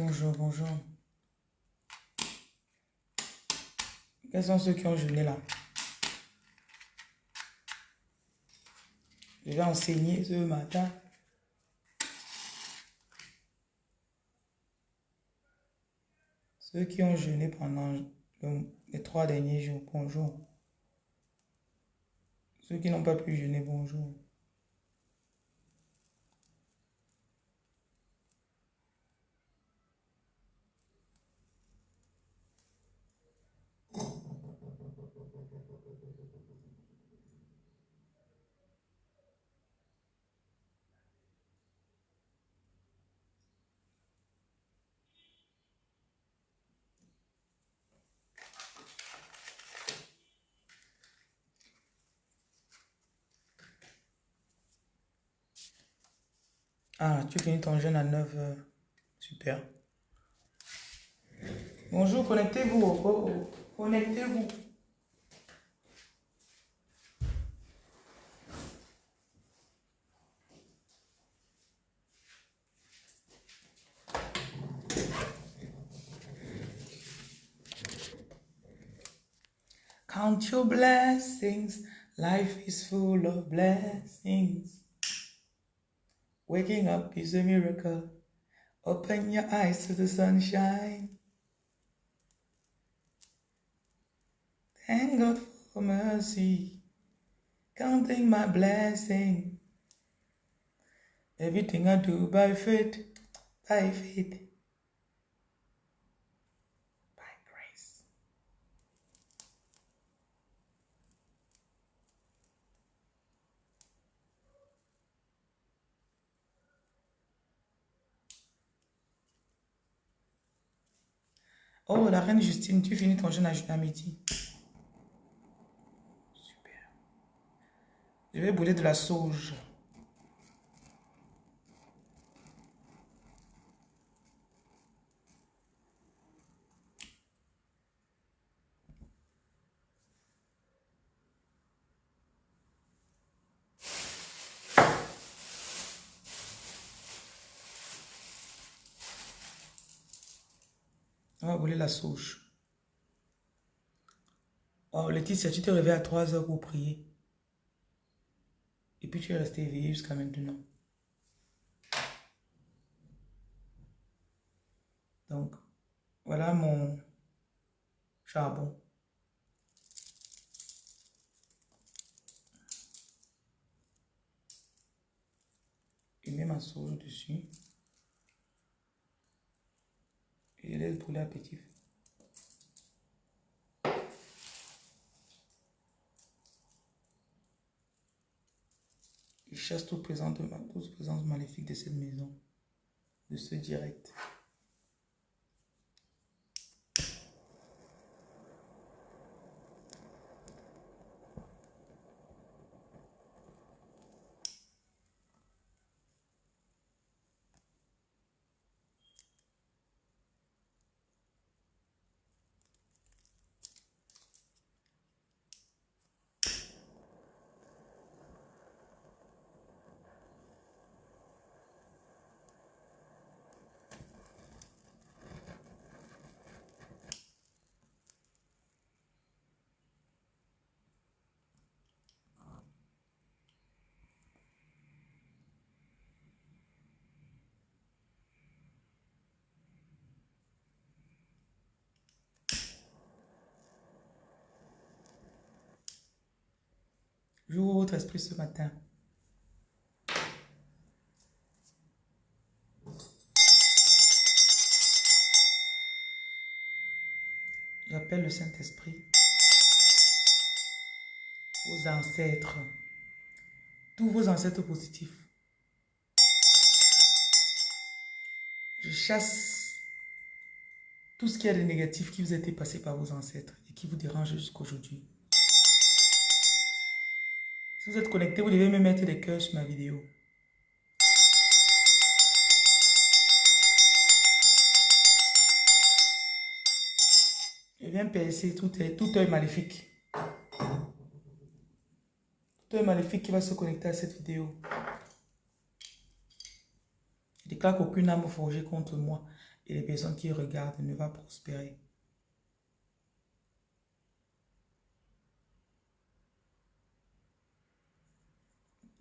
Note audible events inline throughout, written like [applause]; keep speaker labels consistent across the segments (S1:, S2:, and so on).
S1: Bonjour, bonjour. Quels sont ceux qui ont jeûné là? Je vais enseigner ce matin. Ceux qui ont jeûné pendant les trois derniers jours, bonjour. Ceux qui n'ont pas pu jeûner, bonjour. Ah, tu finis ton jeûne à 9 h Super. Bonjour, connectez-vous. Connectez-vous. Count your blessings. Life is full of blessings. Waking up is a miracle. Open your eyes to the sunshine. Thank God for mercy. Counting my blessing. Everything I do by faith, by faith, Oh, la reine Justine, tu finis ton jeûne à à midi. Super. Je vais brûler de la sauge. On va brûler la sauge. Oh, Laetitia, tu t'es réveillée à 3 heures pour prier. Et puis tu es resté éveillé jusqu'à maintenant. Donc, voilà mon charbon. Je mets ma sauge dessus. Et laisse brûler à petit. Il chasse toute présence, toute présence maléfique de cette maison, de ce direct. J'ouvre votre esprit ce matin. J'appelle le Saint-Esprit, vos ancêtres, tous vos ancêtres positifs. Je chasse tout ce qui est de négatif qui vous a été passé par vos ancêtres et qui vous dérange jusqu'aujourd'hui. Vous êtes connecté, vous devez me mettre des cœurs sur ma vidéo. Je viens percer tout, tout maléfique. Tout œil maléfique qui va se connecter à cette vidéo. Je déclare qu'aucune âme forgée contre moi et les personnes qui regardent ne va prospérer.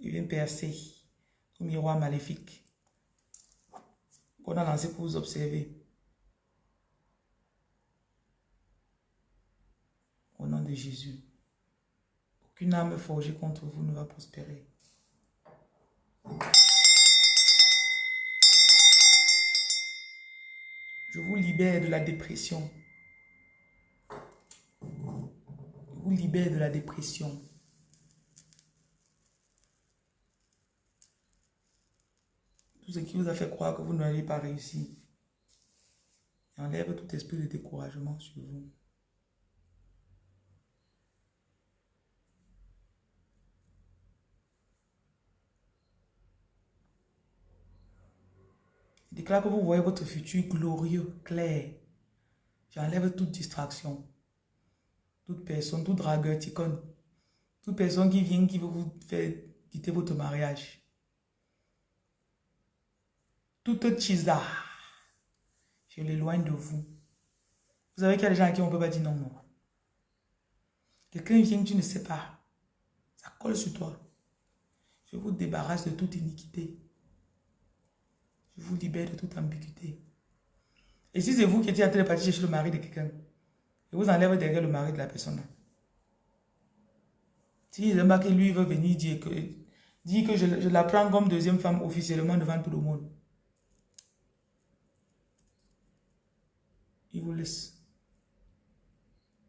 S1: Il vient miroir maléfique qu'on a lancé pour vous observer. Au nom de Jésus. Aucune âme forgée contre vous ne va prospérer. Je vous libère de la dépression. Je vous libère de la dépression. Tout ce qui vous a fait croire que vous n'allez pas réussir. Enlève tout esprit de découragement sur vous. déclare que vous voyez votre futur glorieux, clair. J'enlève toute distraction. Toute personne, tout dragueur, ticone. Toute personne qui vient, qui veut vous faire quitter votre mariage. Toute chisa. Je l'éloigne de vous. Vous savez qu'il y a des gens à qui on ne peut pas dire non, non. Quelqu'un vient, tu ne sais pas. Ça colle sur toi. Je vous débarrasse de toute iniquité. Je vous libère de toute ambiguïté. Et si c'est vous qui étiez de partir chercher le mari de quelqu'un, je vous enlève derrière le mari de la personne. Si que lui veut venir dire que, dire que je, je la prends comme deuxième femme officiellement devant tout le monde. Il vous laisse.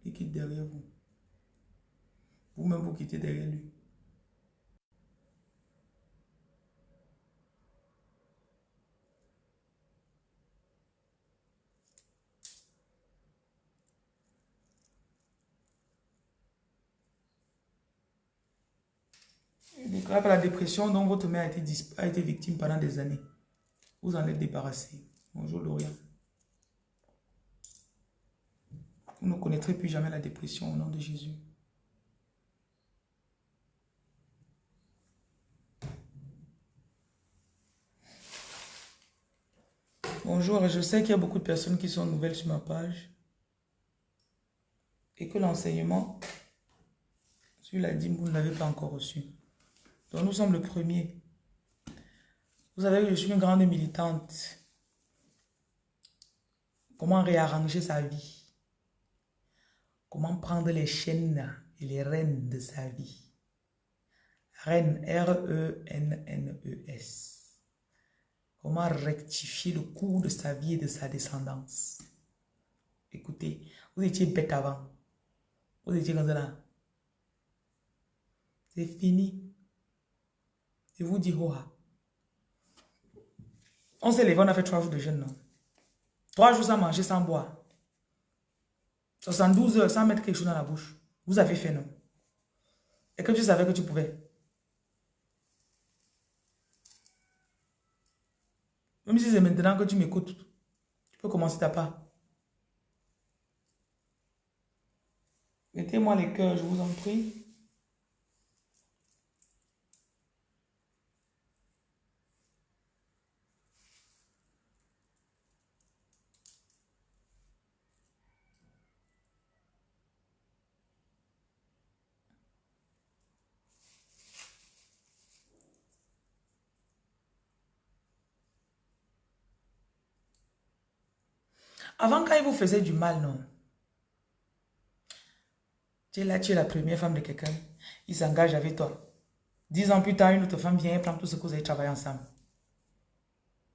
S1: Il quitte derrière vous. Vous-même vous quittez derrière lui. Grâce à la dépression dont votre mère a été, victime pendant des années. Vous en êtes débarrassé. Bonjour Lorient. Vous ne connaîtrez plus jamais la dépression au nom de Jésus. Bonjour, je sais qu'il y a beaucoup de personnes qui sont nouvelles sur ma page et que l'enseignement sur la dîme, vous ne l'avez pas encore reçu. Donc nous sommes le premier. Vous savez que je suis une grande militante. Comment réarranger sa vie? Comment prendre les chaînes et les rênes de sa vie? Reine, R-E-N-N-E-S. Comment rectifier le cours de sa vie et de sa descendance? Écoutez, vous étiez bête avant. Vous étiez comme ça C'est fini. Je vous dis, oh, on s'est levé, on a fait trois jours de jeûne, non? Trois jours sans manger, sans boire. 72 heures sans mettre quelque chose dans la bouche. Vous avez fait, non? Et que tu savais que tu pouvais. Même si c'est maintenant que tu m'écoutes, tu peux commencer ta part. Mettez-moi les cœurs, je vous en prie. Avant, quand il vous faisait du mal, non? Tu es là, tu es la première femme de quelqu'un. Il s'engage avec toi. Dix ans plus tard, une autre femme vient et prend tout ce que vous avez travaillé ensemble.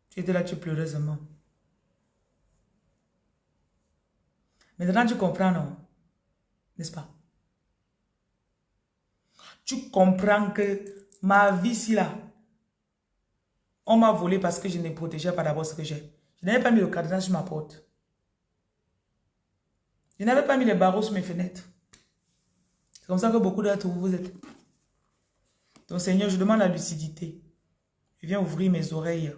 S1: Tu étais là, tu pleureusement. Maintenant, tu comprends, non? N'est-ce pas? Tu comprends que ma vie, ici, là, on m'a volé parce que je ne protégeais pas d'abord ce que j'ai. Je n'avais pas mis le cadenas sur ma porte. Je n'avais pas mis les barreaux sur mes fenêtres. C'est comme ça que beaucoup d'entre vous, vous êtes. Donc Seigneur, je demande la lucidité. Je viens ouvrir mes oreilles,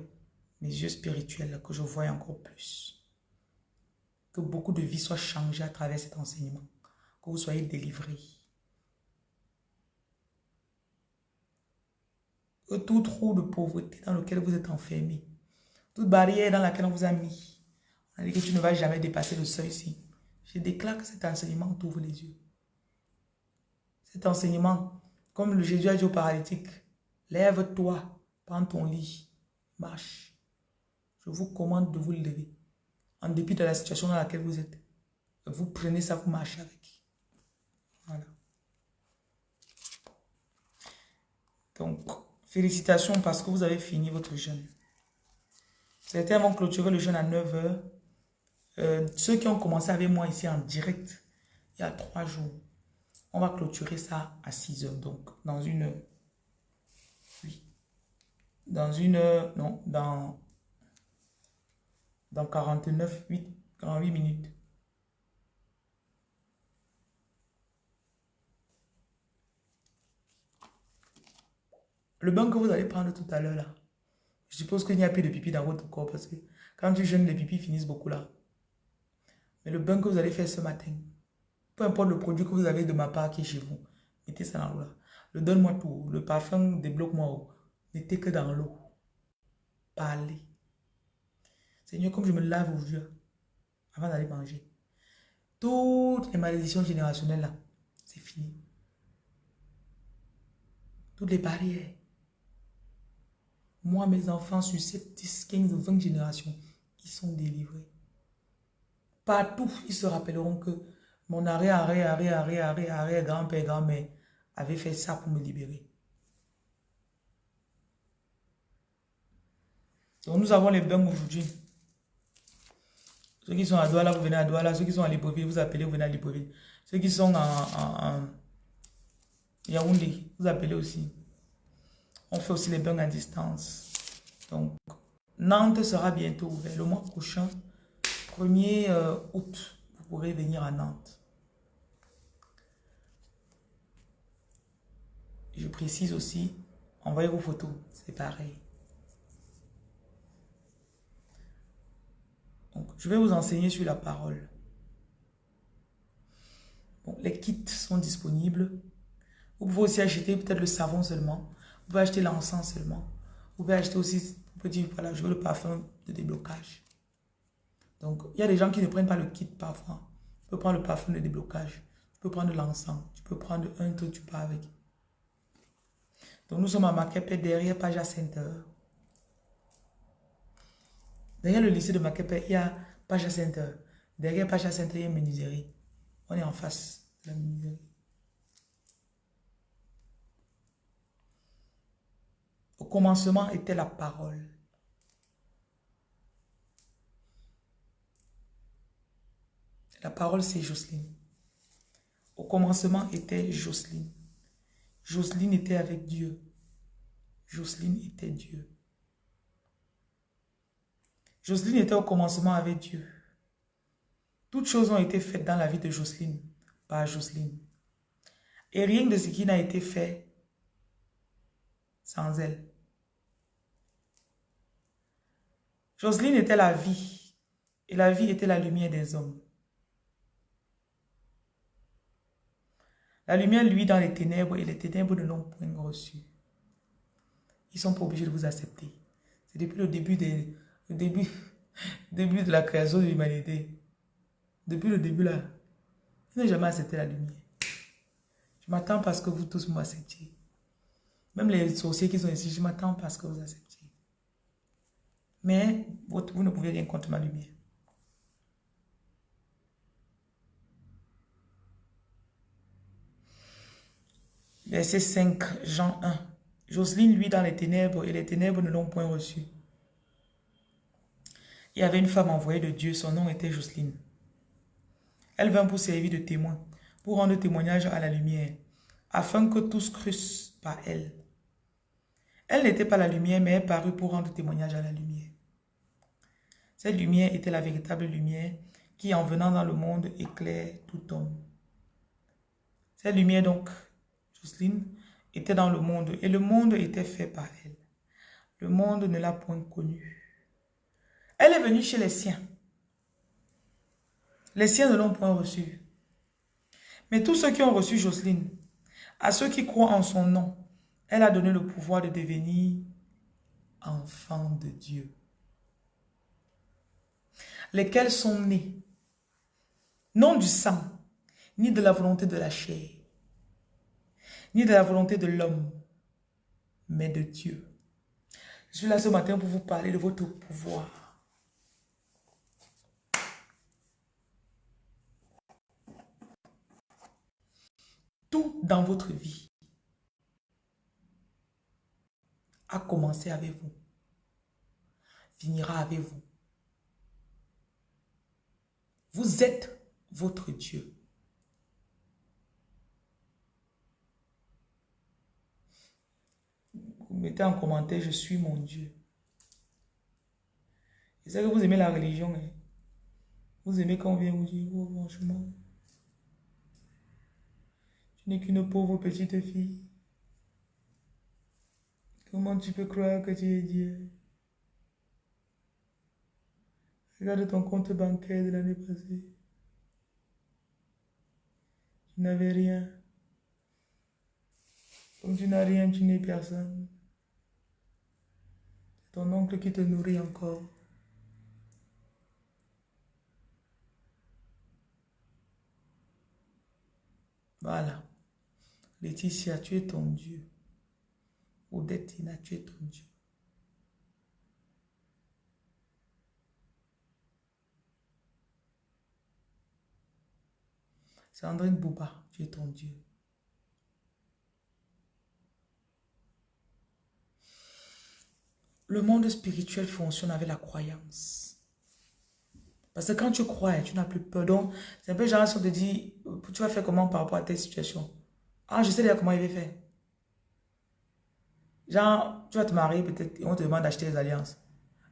S1: mes yeux spirituels, que je voie encore plus. Que beaucoup de vies soient changées à travers cet enseignement. Que vous soyez délivrés. Que tout trou de pauvreté dans lequel vous êtes enfermé, toute barrière dans laquelle on vous a mis, On dit que tu ne vas jamais dépasser le seuil ici. Je déclare que cet enseignement t'ouvre les yeux. Cet enseignement, comme le Jésus a dit au paralytique, lève-toi, prends ton lit, marche. Je vous commande de vous lever. En dépit de la situation dans laquelle vous êtes. Vous prenez ça, vous marchez avec. Voilà. Donc, félicitations parce que vous avez fini votre jeûne. Certains vont clôturer le jeûne à 9 heures. Euh, ceux qui ont commencé avec moi ici en direct, il y a trois jours, on va clôturer ça à 6 heures. Donc, dans une... Oui. Dans une... Non, dans... Dans 49, 8, 48 minutes. Le bain que vous allez prendre tout à l'heure là, je suppose qu'il n'y a plus de pipi dans votre corps parce que quand tu jeûnes, les pipis finissent beaucoup là. Mais le bain que vous allez faire ce matin, peu importe le produit que vous avez de ma part qui est chez vous, mettez ça dans l'eau là. Le donne-moi tout. Le parfum, débloque-moi. Mettez que dans l'eau. Parlez. Seigneur, comme je me lave aujourd'hui, avant d'aller manger, toutes les malédictions générationnelles là, c'est fini. Toutes les barrières. Moi, mes enfants, sur 7, 10, 15, 20 générations, ils sont délivrés. Partout, ils se rappelleront que mon arrêt, arrêt, arrêt, arrêt, arrêt, arrêt, grand-père, grand-mère avait fait ça pour me libérer. Donc, nous avons les bains aujourd'hui. Ceux qui sont à Douala, vous venez à Douala. Ceux qui sont à Libreville, vous appelez, vous venez à Libreville. Ceux qui sont en Yaoundé, vous appelez aussi. On fait aussi les bains à distance. Donc, Nantes sera bientôt ouvert. Le mois prochain, 1er euh, août, vous pourrez venir à Nantes. Je précise aussi, envoyez vos photos, c'est pareil. Je vais vous enseigner sur la parole. les kits sont disponibles. Vous pouvez aussi acheter peut-être le savon seulement. Vous pouvez acheter l'encens seulement. Vous pouvez acheter aussi, vous pouvez dire, voilà, je veux le parfum de déblocage. Donc, il y a des gens qui ne prennent pas le kit parfois. Tu peux prendre le parfum de déblocage. Tu peux prendre l'encens. Tu peux prendre un truc, tu pars avec. Donc, nous sommes à Makepe, derrière Paja Center. Derrière le lycée de Makepe, il y a Paja Center. Derrière Paja Center, il y a une menuiserie. On est en face de la menuiserie. Au commencement était la parole. La parole, c'est Jocelyne. Au commencement était Jocelyne. Jocelyne était avec Dieu. Jocelyne était Dieu. Jocelyne était au commencement avec Dieu. Toutes choses ont été faites dans la vie de Jocelyne par Jocelyne. Et rien de ce qui n'a été fait sans elle. Jocelyne était la vie et la vie était la lumière des hommes. La lumière, lui, dans les ténèbres et les ténèbres ne l'ont point reçu. Ils sont pas obligés de vous accepter. C'est depuis le début, [laughs] de la création de l'humanité. Depuis le début là, ils n'ont jamais accepté la lumière. Je m'attends parce que vous tous m'acceptiez. Même les sorciers qui sont ici, je m'attends parce que vous acceptiez. Mais vous ne pouvez rien contre ma lumière. Verset 5, Jean 1. Jocelyne, lui, dans les ténèbres, et les ténèbres ne l'ont point reçu. Il y avait une femme envoyée de Dieu, son nom était Jocelyne. Elle vint pour servir de témoin, pour rendre témoignage à la lumière, afin que tous crussent par elle. Elle n'était pas la lumière, mais elle parut pour rendre témoignage à la lumière. Cette lumière était la véritable lumière qui, en venant dans le monde, éclaire tout homme. Cette lumière, donc, Jocelyne, était dans le monde et le monde était fait par elle. Le monde ne l'a point connue. Elle est venue chez les siens. Les siens ne l'ont point reçue. Mais tous ceux qui ont reçu Jocelyne, à ceux qui croient en son nom, elle a donné le pouvoir de devenir enfant de Dieu. lesquels sont nés, non du sang, ni de la volonté de la chair, ni de la volonté de l'homme, mais de Dieu. Je suis là ce matin pour vous parler de votre pouvoir. Tout dans votre vie a commencé avec vous, finira avec vous. Vous êtes votre Dieu. Mettez en commentaire, je suis mon Dieu. Et c'est que vous aimez la religion. Hein. Vous aimez quand on vient vous dire, oh, franchement, tu n'es qu'une pauvre petite fille. Comment tu peux croire que tu es Dieu? Regarde ton compte bancaire de l'année passée. Tu n'avais rien. Comme tu n'as rien, tu n'es personne. Ton oncle qui te nourrit encore. Voilà. Laetitia, tu es ton Dieu. Odetina, tu es ton Dieu. Sandrine Bouba, tu es ton Dieu. Le monde spirituel fonctionne avec la croyance. Parce que quand tu crois, tu n'as plus peur. Donc, c'est un peu genre on te dit, tu vas faire comment par rapport à telle situation? Ah, je sais déjà comment il va faire. Genre, tu vas te marier peut-être et on te demande d'acheter les alliances.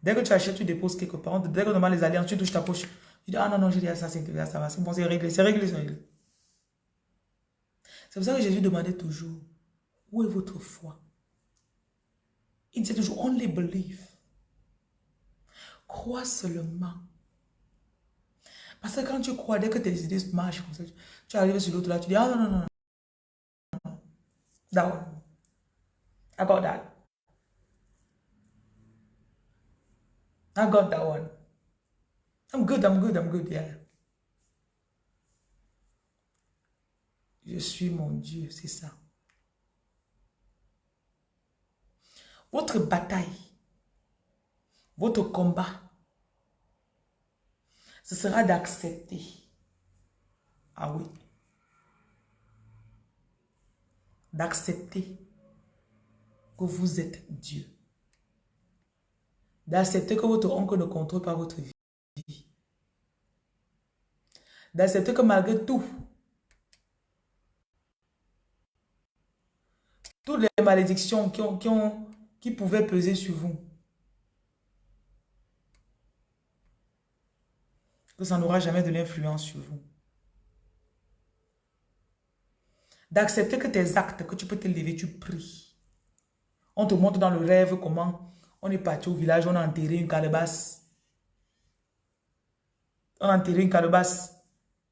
S1: Dès que tu achètes, tu déposes quelque part. Dès qu'on demande les alliances, tu touches ta poche. Tu dis, ah non, non, j'ai dit ça, c'est ça va. C'est bon, c'est réglé, c'est réglé, c'est réglé. C'est pour ça que Jésus demandait toujours, où est votre foi? Il disait toujours, only believe. Crois seulement. Parce que quand tu crois, dès que tes idées marchent comme ça, tu arrives sur l'autre là, tu dis, ah non, non, non, non. That one. I got that. I got that one. I'm good, I'm good, I'm good, yeah. Je suis mon Dieu, c'est ça. Votre bataille, votre combat, ce sera d'accepter. Ah oui. D'accepter que vous êtes Dieu. D'accepter que votre oncle ne contrôle pas votre vie. D'accepter que malgré tout, Toutes les malédictions qui, ont, qui pouvaient peser sur vous. Que ça n'aura jamais de l'influence sur vous. D'accepter que tes actes, que tu peux te lever, tu pries. On te montre dans le rêve comment on est parti au village, on a enterré une calebasse. On a enterré une calebasse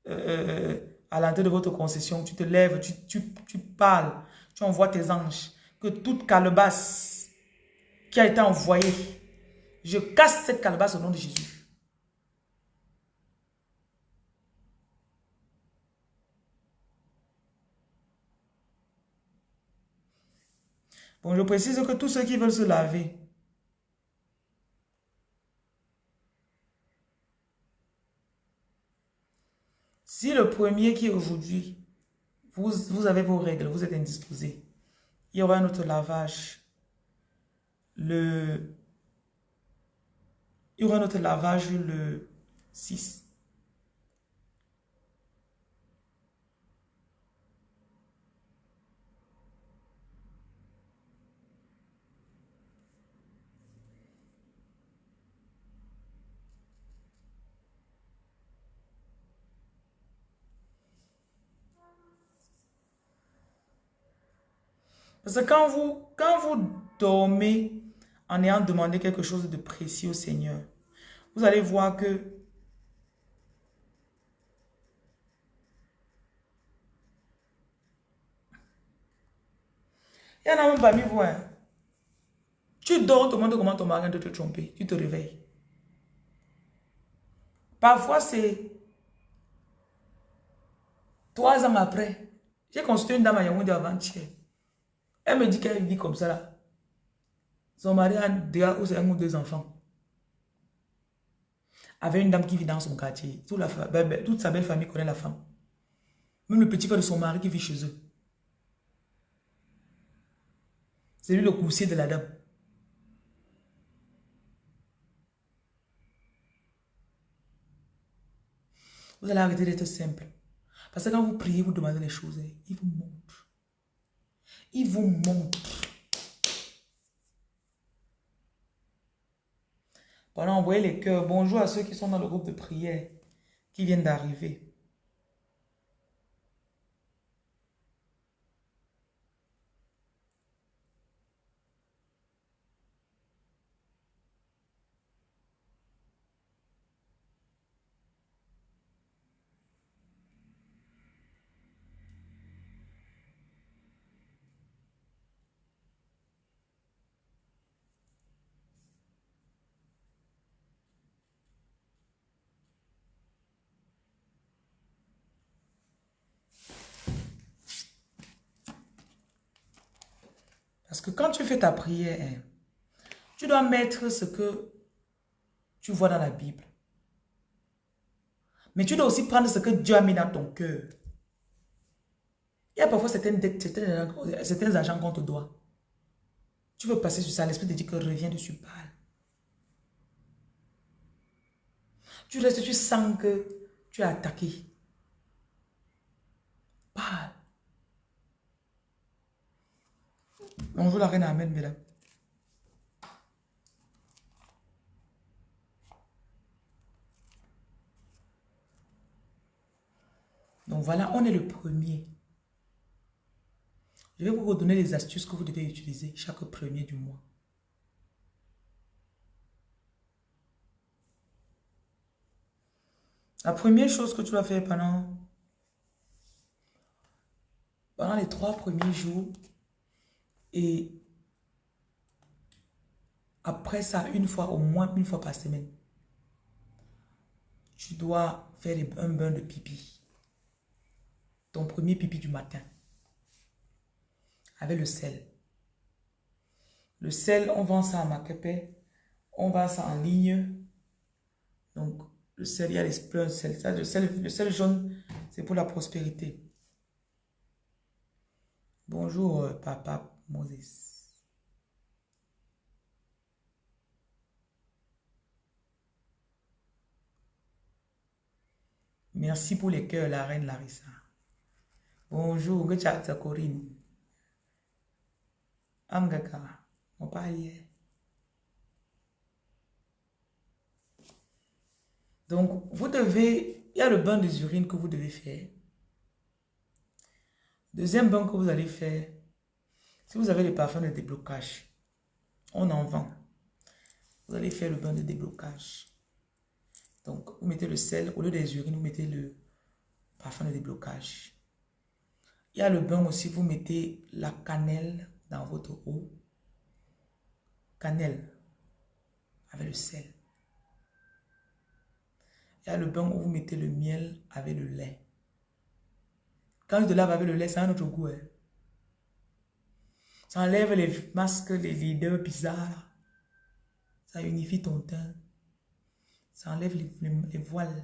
S1: euh, euh, à l'entrée de votre concession. Tu te lèves, tu, tu, tu parles tu envoies tes anges, que toute calebasse qui a été envoyée, je casse cette calebasse au nom de Jésus. Bon, je précise que tous ceux qui veulent se laver, si le premier qui est aujourd'hui vous, avez vos règles, vous êtes indisposé. Il y aura un autre lavage. Le, il y aura un autre lavage le 6. Parce que quand vous, quand vous dormez en ayant demandé quelque chose de précis au Seigneur, vous allez voir que Il y en a même parmi vous. Hein. Tu dors, on te demande comment ton mari de te tromper. Tu te réveilles. Parfois, c'est trois ans après. J'ai consulté une dame à Yaoundé avant-hier. Elle me dit qu'elle vit comme ça là. Son mari a déjà un ou deux enfants. Avec une dame qui vit dans son quartier. Ben, ben, toute sa belle famille connaît la femme. Même le petit frère de son mari qui vit chez eux. C'est lui le coursier de la dame. Vous allez arrêter d'être simple. Parce que quand vous priez, vous demandez les choses, il vous montre. Il vous montre. Voilà, envoyez les cœurs. Bonjour à ceux qui sont dans le groupe de prière, qui viennent d'arriver. Parce ta prière, hein, tu dois mettre ce que tu vois dans la Bible. Mais tu dois aussi prendre ce que Dieu a mis dans ton cœur. Il y a parfois certaines dettes, certains, agents qu'on te doit. Tu veux passer sur ça, l'esprit te dit que reviens dessus, parle. Tu restes, tu sens que tu es attaqué. Parle. Bonjour la reine Amen, mesdames. Donc voilà, on est le premier. Je vais vous redonner les astuces que vous devez utiliser chaque premier du mois. La première chose que tu vas faire pendant, pendant les trois premiers jours, et après ça, une fois, au moins une fois par semaine, tu dois faire un bain de pipi. Ton premier pipi du matin. Avec le sel. Le sel, on vend ça à Makepe. On vend ça en ligne. Donc, le sel, il y a les sel. le, sel le sel jaune, c'est pour la prospérité. Bonjour, euh, papa. Moses. Merci pour les cœurs, la reine Larissa. Bonjour, Gachatsa Corinne. Amgaka, mon palier. Donc, vous devez, il y a le bain des urines que vous devez faire. Deuxième bain que vous allez faire, si vous avez les parfums de déblocage, on en vend. Vous allez faire le bain de déblocage. Donc, vous mettez le sel, au lieu des urines, vous mettez le parfum de déblocage. Il y a le bain aussi, vous mettez la cannelle dans votre eau. Cannelle avec le sel. Il y a le bain où vous mettez le miel avec le lait. Quand je te lave avec le lait, c'est un autre goût. Hein. Ça enlève les masques, les leaders bizarres. Ça unifie ton teint. Ça enlève les, voiles.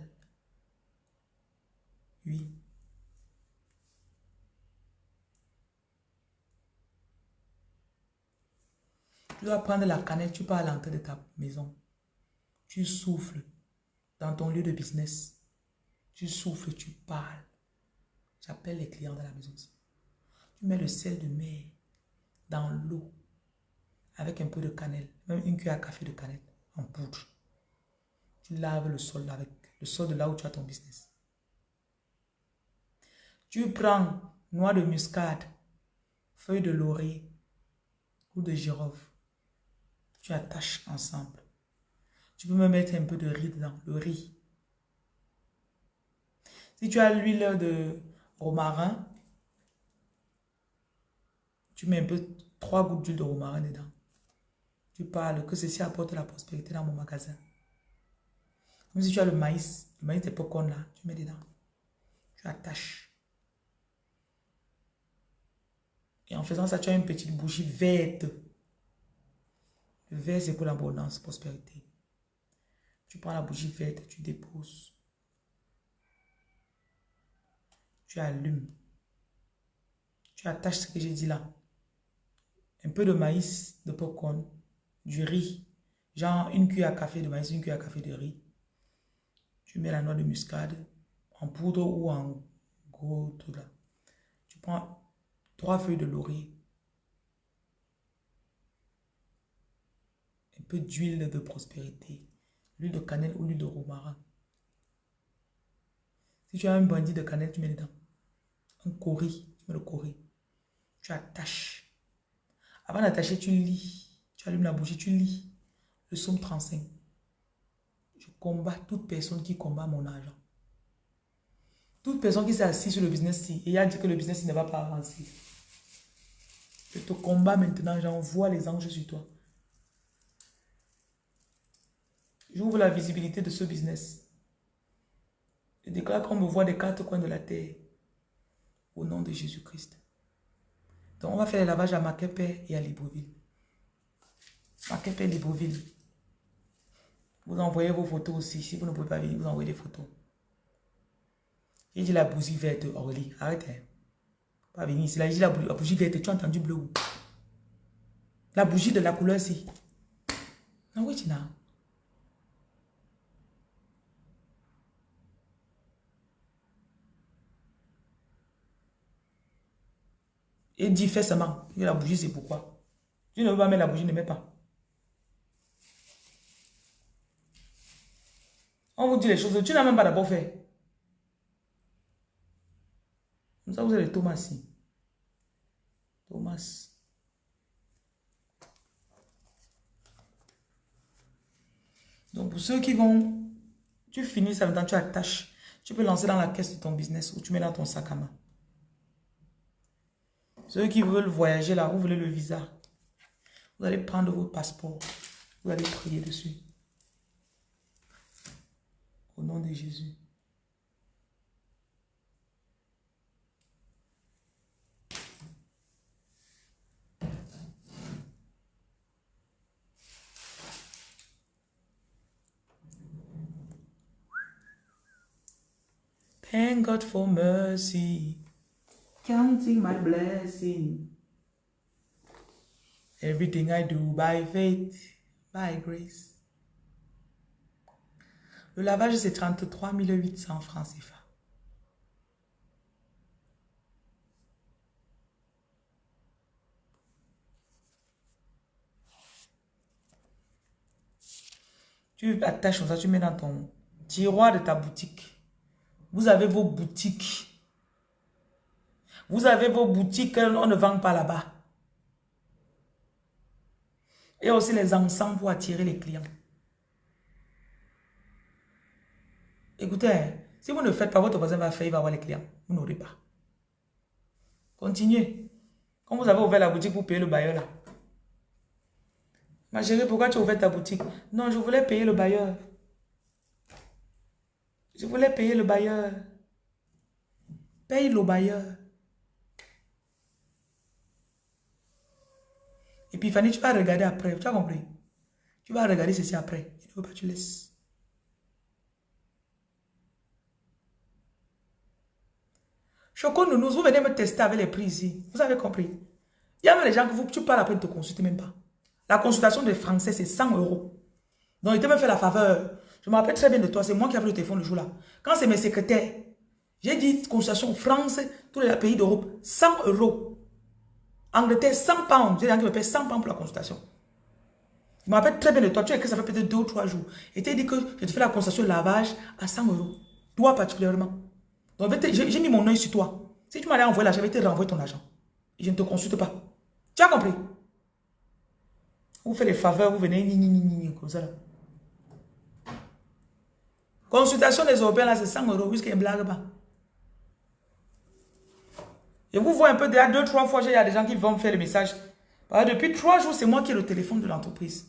S1: Oui. Tu dois prendre la canette, tu pars à l'entrée de ta maison. Tu souffles dans ton lieu de business. Tu souffles, tu parles. J'appelle les clients de la maison. Tu mets le sel de mer dans l'eau avec un peu de cannelle, même une cuillère à café de cannelle en poudre. Tu laves le sol avec le sol de là où tu as ton business. Tu prends noix de muscade, feuilles de laurier ou de girofle. Tu attaches ensemble. Tu peux me mettre un peu de riz dedans, le riz. Si tu as l'huile de romarin, tu mets un peu, trois gouttes d'huile de romarin dedans. Tu parles que ceci apporte la prospérité dans mon magasin. Même si tu as le maïs, le maïs des popcorn là, tu mets dedans. Tu attaches. Et en faisant ça, tu as une petite bougie verte. Le vert, c'est pour l'abondance, prospérité. Tu prends la bougie verte, tu déposes. Tu allumes. Tu attaches ce que j'ai dit là. Un peu de maïs, de popcorn, du riz. Genre une cuillère à café de maïs, une cuillère à café de riz. Tu mets la noix de muscade en poudre ou en gros tout là. Tu prends trois feuilles de laurier. Un peu d'huile de prospérité. L'huile de cannelle ou l'huile de romarin. Si tu as un bandit de cannelle, tu mets dedans. Un cori, tu mets le cori. Tu attaches. Avant d'attacher, tu lis. Tu allumes la bougie, tu lis. Le somme 35. Je combats toute personne qui combat mon argent. Toute personne qui s'est assise sur le business et a dit que le business ne va pas avancer. Je te combats maintenant, j'envoie les anges sur toi. J'ouvre la visibilité de ce business. Je déclare qu'on me voit des quatre coins de la terre. Au nom de Jésus-Christ. Donc, on va faire les lavages à Makepe et à Libreville. Makepe et Libreville. Vous envoyez vos photos aussi. Si vous ne pouvez pas venir, vous envoyez des photos. J'ai dit la bougie verte, Aurélie. Arrête. Hein. Pas venir ici. J'ai dit la, bougie verte. Tu as entendu bleu La bougie de la couleur ici. Non, oui, tu n'as. Et dit, fais seulement. la bougie, c'est pourquoi? Tu ne veux pas mettre la bougie, ne mets pas. On vous dit les choses. Tu n'as même pas d'abord fait. Comme ça, vous avez Thomas. Thomas. Donc, pour ceux qui vont, tu finis ça maintenant, tu attaches. Tu peux lancer dans la caisse de ton business ou tu mets dans ton sac à main. Qui veulent voyager là, vous voulez le visa. Vous allez prendre votre passeport. Vous allez prier dessus. Au nom de Jésus. Thank God for mercy. Counting my blessing. Everything I do by faith, by grace. Le lavage, c'est 33 800 francs CFA. Tu attaches ça, tu mets dans ton tiroir de ta boutique. Vous avez vos boutiques. Vous avez vos boutiques, on ne vend pas là-bas. Et aussi les encens pour attirer les clients. Écoutez, hein, si vous ne faites pas, votre voisin va faire, il va avoir les clients. Vous n'aurez pas. Continuez. Quand vous avez ouvert la boutique, vous payez le bailleur là. Ma chérie, pourquoi tu as ouvert ta boutique? Non, je voulais payer le bailleur. Je voulais payer le bailleur. Paye le bailleur. Et puis Fanny, tu vas regarder après. Tu as compris? Tu vas regarder ceci après. Il ne faut pas tu laisses. Choco Nounouz, vous venez me tester avec les prix ici. Vous avez compris? Il y a même des gens que vous, tu parles après de te consulter même pas. La consultation des Français, c'est 100 euros. Donc, il te me fait la faveur. Je me rappelle très bien de toi. C'est moi qui avais le téléphone le jour-là. Quand c'est mes secrétaires, j'ai dit consultation France, tous les pays d'Europe, 100 euros. Angleterre, 100 pounds. J'ai des gens qui me paient 100 pounds pour la consultation. Je me rappelle très bien de toi. Tu as que ça fait peut-être 2 ou 3 jours. Et tu as dit que je te fais la consultation lavage à 100 euros. Toi particulièrement. Donc, j'ai mis mon œil sur toi. Si tu m'allais envoyer l'argent, je vais te renvoyer ton argent. Je ne te consulte pas. Tu as compris? Vous faites des faveurs, vous venez, ni, ni, ni, ni, comme ça là. Consultation des Européens, là, c'est 100 euros, a une blague pas. Et vous voyez un peu, déjà deux, trois fois, il y a des gens qui vont me faire le message. depuis trois jours, c'est moi qui ai le téléphone de l'entreprise.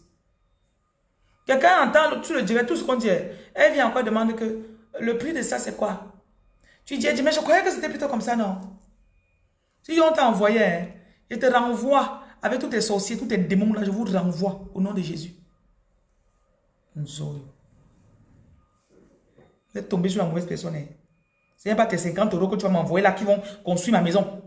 S1: Quelqu'un entend, tu le dirais, tout ce qu'on dit. Elle vient encore demander que le prix de ça, c'est quoi? Tu dis, elle dit, mais je croyais que c'était plutôt comme ça, non? Si on t'a envoyé, hein, je te renvoie avec tous tes sorciers, tous tes démons là, je vous renvoie au nom de Jésus. Vous êtes tombé sur la mauvaise personne. Ce n'est pas tes 50 euros que tu vas m'envoyer là qui vont construire ma maison.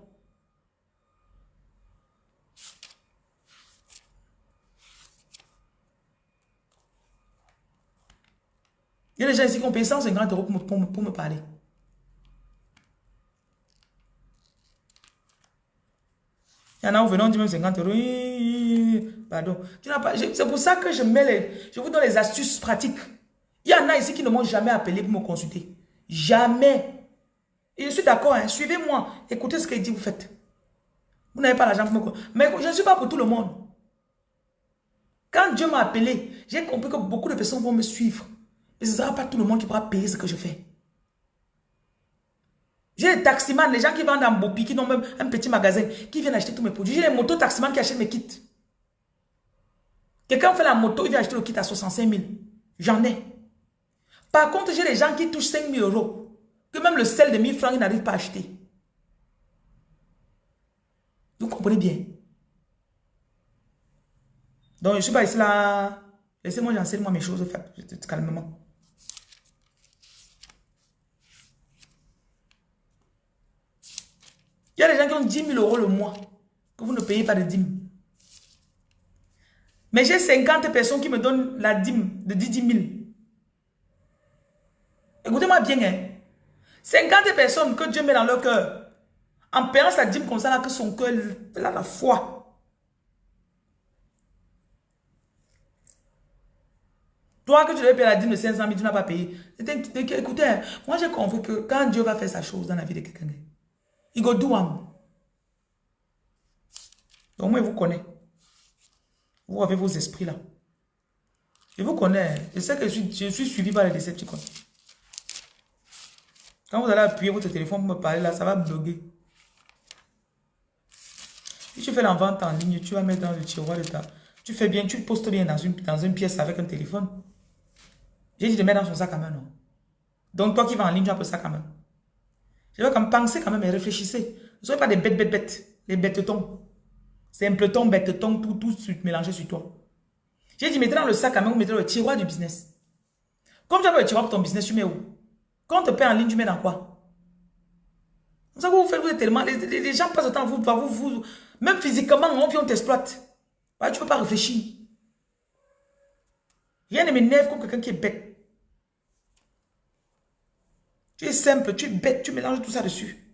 S1: Il y a des gens ici qui ont payé 150 euros pour me, parler. Il y en a où venant dit même 50 euros. Pardon. C'est pour ça que je mets les... Je vous donne les astuces pratiques. Il y en a ici qui ne m'ont jamais appelé pour me consulter. Jamais. Et je suis d'accord, hein. suivez-moi. Écoutez ce qu'il dit, vous faites. Vous n'avez pas l'argent pour me. Mais je ne suis pas pour tout le monde. Quand Dieu m'a appelé, j'ai compris que beaucoup de personnes vont me suivre. Et ce ne sera pas tout le monde qui pourra payer ce que je fais. J'ai les taximans, les gens qui vendent en Bopi, qui ont même un petit magasin, qui viennent acheter tous mes produits. J'ai les motos taximans qui achètent mes kits. Quelqu'un fait la moto, il vient acheter le kit à 65 000. J'en ai. Par contre, j'ai les gens qui touchent 5 000 euros. Que même le sel de 1000 francs, ils n'arrivent pas à acheter. Vous comprenez bien? Donc, je ne suis pas ici là. Laissez-moi, j'enseigne moi mes choses calmement. Il y a des gens qui ont 10 000 euros le mois, que vous ne payez pas de dîme. Mais j'ai 50 personnes qui me donnent la dîme de 10 000. Écoutez-moi bien, hein. 50 personnes que Dieu met dans leur cœur, en payant sa dîme comme ça, là, que son cœur a la foi. Toi que tu devais payer la dîme de 500 000, tu n'as pas payé. Écoutez, hein, moi j'ai compris que quand Dieu va faire sa chose dans la vie de quelqu'un, il go do am. Donc moi, il vous connaît. Vous avez vos esprits là. Je vous connais. Je sais que je suis, je suis suivi par les décepticons. Quand vous allez appuyer votre téléphone pour me parler là, ça va bloquer. Si tu fais la vente en ligne, tu vas mettre dans le tiroir de ta... Tu fais bien, tu postes bien dans une, dans une pièce avec un téléphone. J'ai dit de mettre dans son sac à main, non? Donc toi qui vas en ligne, tu as un sac à main. Je vais quand même penser quand même et réfléchissez. Ne soyez pas des bêtes, bêtes, bêtes. Les bêtes-tons. Simpleton, bêtes-tons, tout, tout mélangé sur toi. J'ai dit, mettez dans le sac à main, vous mettez dans le tiroir du business. Comme tu as le tiroir pour ton business, tu mets où? Quand on te paie en ligne, tu mets dans quoi? Savez, vous vous êtes tellement... Les, gens passent le temps, vous, vous, vous, même physiquement, on vient, on t'exploite. tu ne peux pas réfléchir. Rien ne m'énerve comme quelqu'un qui est bête. Tu es simple, tu es bête, tu mélanges tout ça dessus.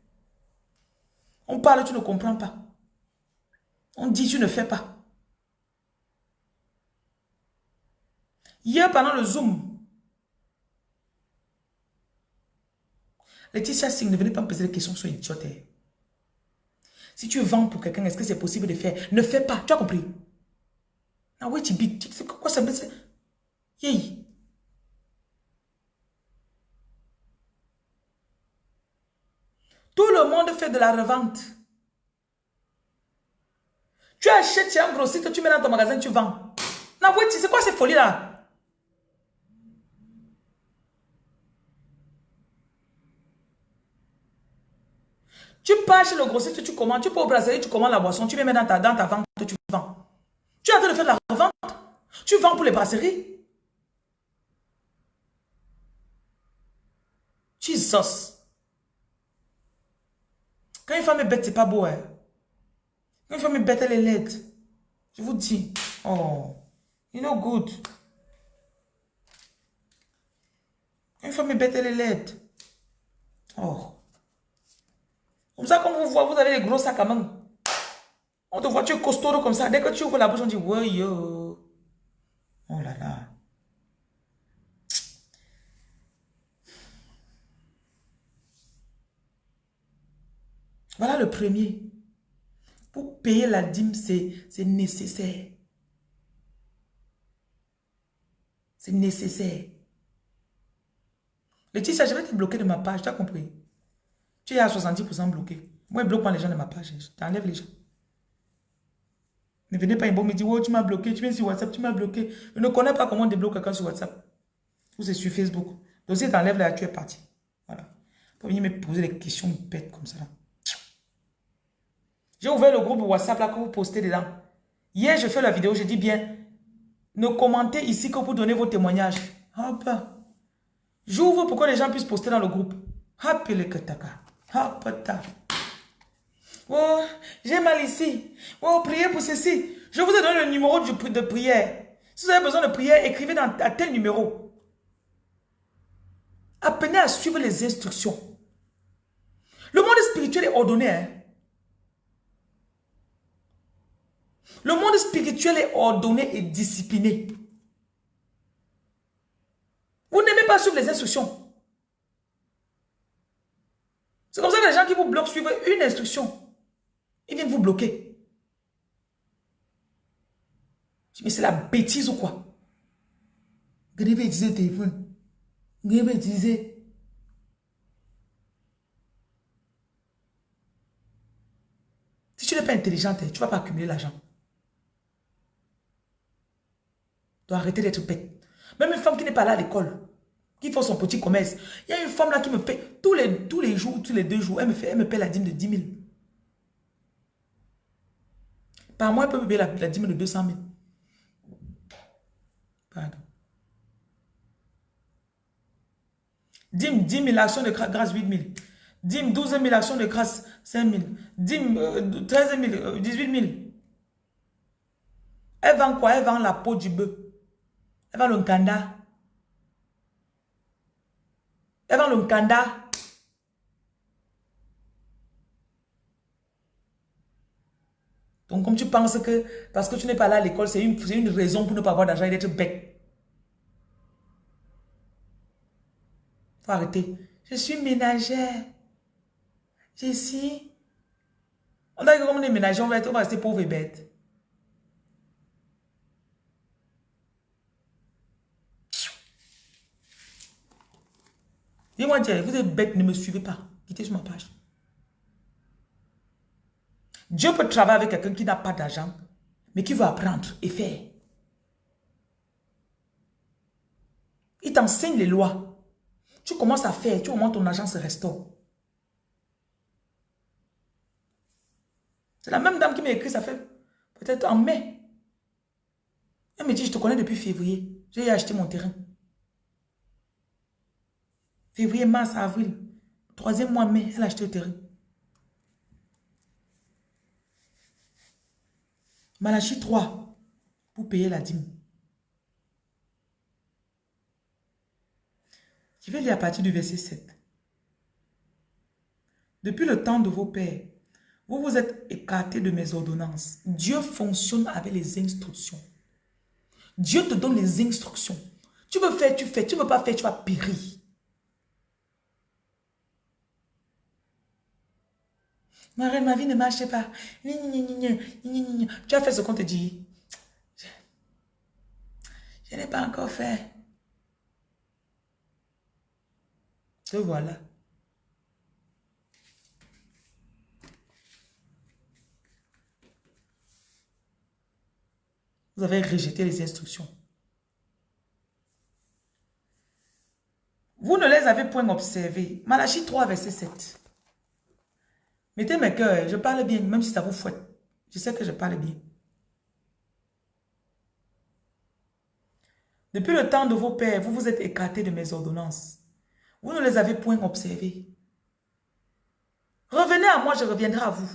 S1: On parle, tu ne comprends pas. On dit, tu ne fais pas. Hier, pendant le Zoom, Laetitia Singh ne venez pas me poser des questions sur idiote. Si tu vends pour quelqu'un, est-ce que c'est possible de faire? Ne fais pas, tu as compris? Ah oui, tu c'est quoi ça Yay. Tout le monde fait de la revente. Tu achètes chez un grossiste, tu mets dans ton magasin, tu vends. Non, c'est quoi ces folies-là Tu pars chez le grossiste, tu commandes, tu peux au brasserie, tu commandes la boisson, tu mets dans ta, dans ta vente, tu vends. Tu es en train de faire de la revente. Tu vends pour les brasseries. Jesus. Quand une femme est bête, c'est pas beau. Hein? Quand une femme est bête, elle est laide. Je vous dis. Oh, you know good. Quand une femme est bête, elle est laide. Oh. Comme ça, quand vous voit, vous avez des gros sacs à main. On te voit, tu es costaud comme ça. Dès que tu ouvres la bouche, on dit, ouais, yo. Oh là là. Voilà le premier. Pour payer la dîme, c'est nécessaire. C'est nécessaire. Laetitia, je vais te bloquer de ma page, tu as compris? Tu es à 70% bloqué. Moi, je bloque pas les gens de ma page. Je t'enlève les gens. Ne venez pas me dire, oh, tu m'as bloqué, tu viens sur WhatsApp, tu m'as bloqué. Je ne connais pas comment on débloque quelqu'un sur WhatsApp. Ou c'est sur Facebook. Donc si tu enlèves là, tu es parti. Voilà. Pour venir me poser des questions bêtes comme ça. J'ai ouvert le groupe WhatsApp là que vous postez dedans. Hier, je fais la vidéo, je dis bien, ne commentez ici que pour donner vos témoignages. Hop. J'ouvre pour que les gens puissent poster dans le groupe. Hop, le kataka. Hop, Oh, j'ai mal ici. Oh, priez pour ceci. Je vous ai donné le numéro de prière. Si vous avez besoin de prière, écrivez dans, à tel numéro. Apprenez à suivre les instructions. Le monde spirituel est ordonné. Hein? Le monde spirituel est ordonné et discipliné. Vous n'aimez pas suivre les instructions. C'est comme ça que les gens suivent une instruction. Ils viennent vous bloquer. Mais c'est la bêtise ou quoi? Vous devez utiliser le téléphone. Si tu n'es pas intelligente, tu ne vas pas accumuler l'argent. Tu dois arrêter d'être bête. Même une femme qui n'est pas là à l'école, qui fait son petit commerce. Il y a une femme là qui me paie tous les, jours, tous les deux jours, elle me, fait, paie la dîme de 10 000. Par mois, elle peut me payer la, dîme de 200 000. Pardon. Dîme, 10 000, action de grâce 8 000. Dîme, 12 000, action de grâce 5 000. Dîme, 13 000, 18 000. Elle vend quoi? Elle vend la peau du bœuf. Elle vend le kanda. Vend le kanda. Donc, comme tu penses que parce que tu n'es pas là à l'école, c'est une, une, raison pour ne pas avoir d'argent et d'être bête. Faut arrêter. Je suis ménagère. Je suis... On que comme on est ménagère, on va, être, on va rester pauvre et bête. Dis-moi, vous êtes bête, ne me suivez pas. Quittez sur ma page. Dieu peut travailler avec quelqu'un qui n'a pas d'argent, mais qui veut apprendre et faire. Il t'enseigne les lois. Tu commences à faire, tu moment ton argent se restaure. C'est la même dame qui m'a écrit, ça fait peut-être en mai. Elle me dit, je te connais depuis février. J'ai acheté mon terrain. Février, mars, avril. Troisième mois, mai, elle a acheté le terrain. Malachie 3, pour payer la dîme. Je vais lire à partir du verset 7. Depuis le temps de vos pères, vous vous êtes écartés de mes ordonnances. Dieu fonctionne avec les instructions. Dieu te donne les instructions. Tu veux faire, tu fais. Tu ne veux pas faire, tu vas périr. Marie, ma vie ne marche pas. Tu as fait ce qu'on te dit. Je, n'ai pas encore fait. Te voilà. Vous avez rejeté les instructions. Vous ne les avez point observées. Malachie 3, verset 7. Mettez mes cœurs, je parle bien, même si ça vous fouette. Je sais que je parle bien. Depuis le temps de vos pères, vous vous êtes écartés de mes ordonnances. Vous ne les avez point observées. Revenez à moi, je reviendrai à vous.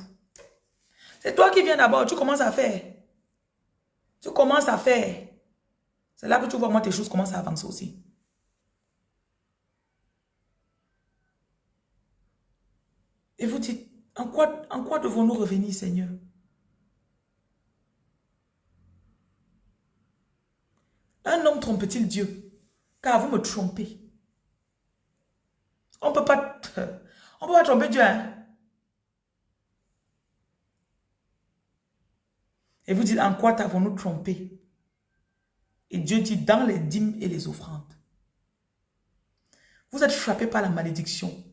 S1: C'est toi qui viens d'abord, tu commences à faire. Tu commences à faire. C'est là que tu vois moi tes choses commencent à avancer aussi. Et vous dites, en quoi, devons-nous revenir, Seigneur? Un homme trompe-t-il Dieu? Car vous me trompez. On ne peut pas... Peut pas tromper Dieu, hein? Et vous dites, en quoi t'avons-nous trompé? Et Dieu dit, dans les dîmes et les offrandes. Vous êtes frappé par la malédiction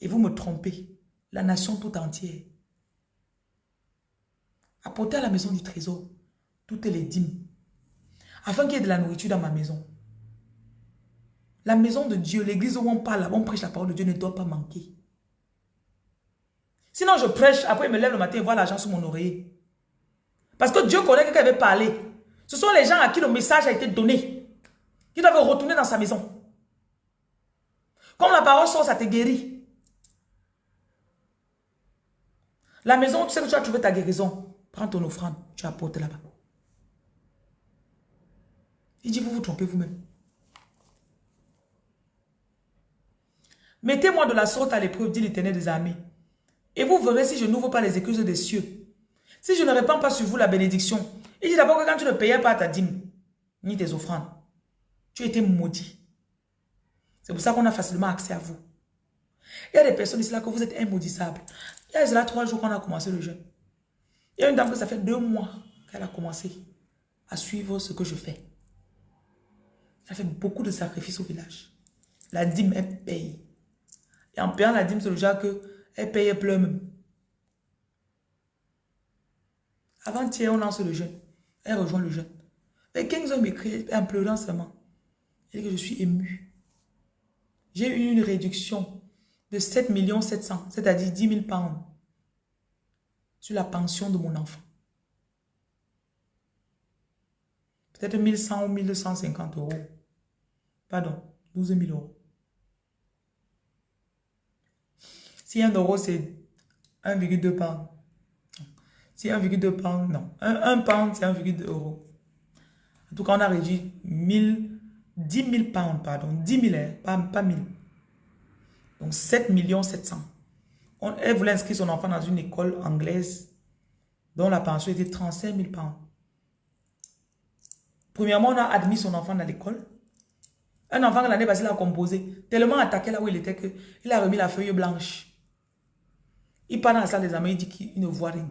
S1: et vous me trompez la nation tout entière. apportez à la maison du trésor toutes les dîmes, afin qu'il y ait de la nourriture dans ma maison. La maison de Dieu, l'église où on parle, où on prêche la parole de Dieu ne doit pas manquer. Sinon, je prêche, après je me lève le matin et vois l'argent sous mon oreiller. Parce que Dieu connaît quelqu'un avait parlé. Ce sont les gens à qui le message a été donné. Qui doivent retourner dans sa maison. Comme la parole sort, ça te guérit. La maison, tu sais que tu as trouvé ta guérison. Prends ton offrande, tu apportes là-bas. Il dit, vous vous trompez vous-même. Mettez-moi de la sorte à l'épreuve, dit l'éternel des armées. Et vous verrez si je n'ouvre pas les excuses des cieux. Si je ne répands pas sur vous la bénédiction. Il dit d'abord que quand tu ne payais pas ta dîme, ni tes offrandes, tu étais maudit. C'est pour ça qu'on a facilement accès à vous. Il y a des personnes ici là que vous êtes immaudissables. Il y a là trois jours qu'on a commencé le jeûne. Il y a une dame que ça fait deux mois qu'elle a commencé à suivre ce que je fais. Elle fait beaucoup de sacrifices au village. La dîme, elle paye. Et en payant la dîme, c'est le genre qu'elle paye, elle pleure même. Avant-hier, on lance le jeûne. Elle rejoint le jeûne. Mais 15 hommes m'écrit en pleurant seulement. Elle dit que je suis ému. J'ai eu une réduction de 7 700, c'est-à-dire 10 000 pounds sur la pension de mon enfant. Peut-être 1100 ou 1250 euros. Pardon, 12 000 euros. Si un euro, c'est 1,2 pounds. Si 1,2 pounds, non. 1, pound, c'est 1,2 euros. En tout cas, on a réduit 1000, 10 000 pounds, pardon. 10 000, hein, pas, pas 1000. Donc 7 700. On, elle voulait inscrire son enfant dans une école anglaise dont la pension était 35 000 pounds. Premièrement, on a admis son enfant dans l'école. Un enfant l'année passée l'a composé, tellement attaqué là où il était qu'il a remis la feuille blanche. Il part dans la salle des amis, il dit qu'il ne voit rien.